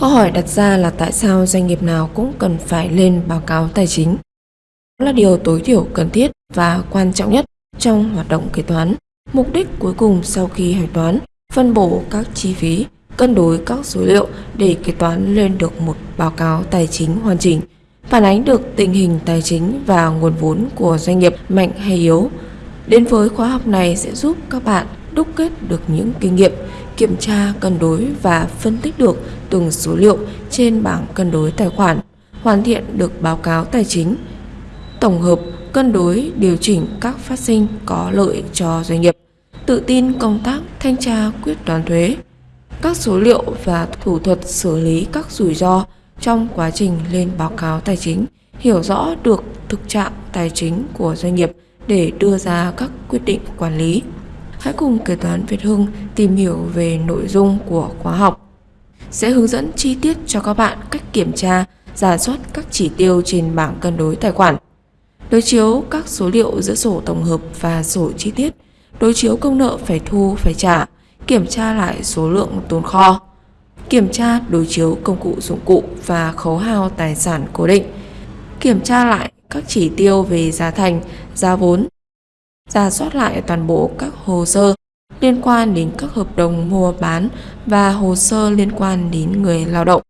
Câu hỏi đặt ra là tại sao doanh nghiệp nào cũng cần phải lên báo cáo tài chính? Đó là điều tối thiểu cần thiết và quan trọng nhất trong hoạt động kế toán. Mục đích cuối cùng sau khi hạch toán, phân bổ các chi phí, cân đối các số liệu để kế toán lên được một báo cáo tài chính hoàn chỉnh, phản ánh được tình hình tài chính và nguồn vốn của doanh nghiệp mạnh hay yếu. Đến với khóa học này sẽ giúp các bạn đúc kết được những kinh nghiệm, kiểm tra, cân đối và phân tích được từng số liệu trên bảng cân đối tài khoản, hoàn thiện được báo cáo tài chính, tổng hợp, cân đối, điều chỉnh các phát sinh có lợi cho doanh nghiệp, tự tin công tác thanh tra quyết toán thuế, các số liệu và thủ thuật xử lý các rủi ro trong quá trình lên báo cáo tài chính, hiểu rõ được thực trạng tài chính của doanh nghiệp để đưa ra các quyết định quản lý. Hãy cùng kế toán Việt Hưng tìm hiểu về nội dung của khóa học. Sẽ hướng dẫn chi tiết cho các bạn cách kiểm tra, giả soát các chỉ tiêu trên bảng cân đối tài khoản. Đối chiếu các số liệu giữa sổ tổng hợp và sổ chi tiết, đối chiếu công nợ phải thu phải trả, kiểm tra lại số lượng tồn kho, kiểm tra đối chiếu công cụ dụng cụ và khấu hao tài sản cố định, kiểm tra lại các chỉ tiêu về giá thành, giá vốn, giả soát lại toàn bộ các hồ sơ liên quan đến các hợp đồng mua bán và hồ sơ liên quan đến người lao động.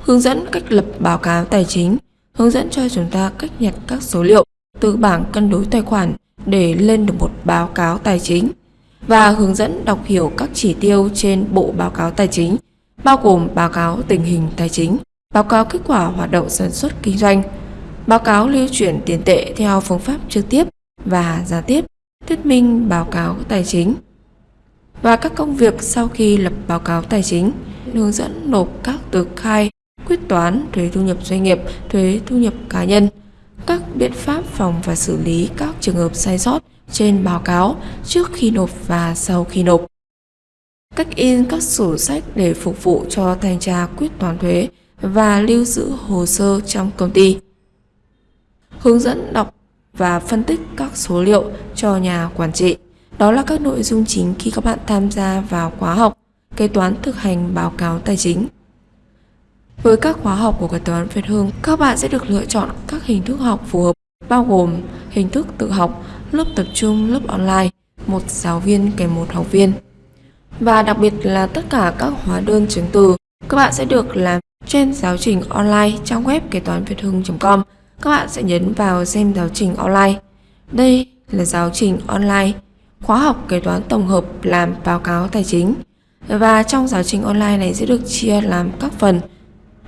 Hướng dẫn cách lập báo cáo tài chính, hướng dẫn cho chúng ta cách nhặt các số liệu từ bảng cân đối tài khoản để lên được một báo cáo tài chính và hướng dẫn đọc hiểu các chỉ tiêu trên bộ báo cáo tài chính, bao gồm báo cáo tình hình tài chính, báo cáo kết quả hoạt động sản xuất kinh doanh, báo cáo lưu chuyển tiền tệ theo phương pháp trực tiếp và gián tiếp, thuyết minh báo cáo tài chính và các công việc sau khi lập báo cáo tài chính, hướng dẫn nộp các tờ khai, quyết toán, thuế thu nhập doanh nghiệp, thuế thu nhập cá nhân, các biện pháp phòng và xử lý các trường hợp sai sót trên báo cáo trước khi nộp và sau khi nộp. Cách in các sổ sách để phục vụ cho thanh tra quyết toán thuế và lưu giữ hồ sơ trong công ty. Hướng dẫn đọc và phân tích các số liệu cho nhà quản trị. Đó là các nội dung chính khi các bạn tham gia vào khóa học kế toán thực hành báo cáo tài chính. Với các khóa học của kế toán Việt Hương, các bạn sẽ được lựa chọn các hình thức học phù hợp, bao gồm hình thức tự học, lớp tập trung, lớp online, một giáo viên kèm một học viên. Và đặc biệt là tất cả các hóa đơn chứng từ, các bạn sẽ được làm trên giáo trình online trong web kế toán Việt Hưng.com các bạn sẽ nhấn vào xem giáo trình online. Đây là giáo trình online, khóa học kế toán tổng hợp làm báo cáo tài chính. Và trong giáo trình online này sẽ được chia làm các phần.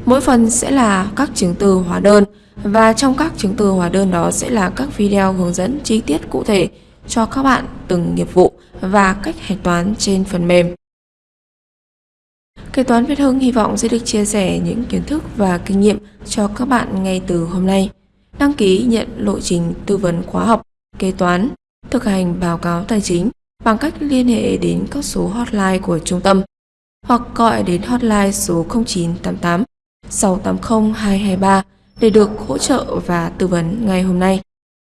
Mỗi phần sẽ là các chứng từ hóa đơn và trong các chứng từ hóa đơn đó sẽ là các video hướng dẫn chi tiết cụ thể cho các bạn từng nghiệp vụ và cách hạch toán trên phần mềm. Kế toán Việt Hưng hy vọng sẽ được chia sẻ những kiến thức và kinh nghiệm cho các bạn ngay từ hôm nay đăng ký nhận lộ trình tư vấn khóa học, kế toán, thực hành báo cáo tài chính bằng cách liên hệ đến các số hotline của trung tâm hoặc gọi đến hotline số 0988 680 223 để được hỗ trợ và tư vấn ngay hôm nay.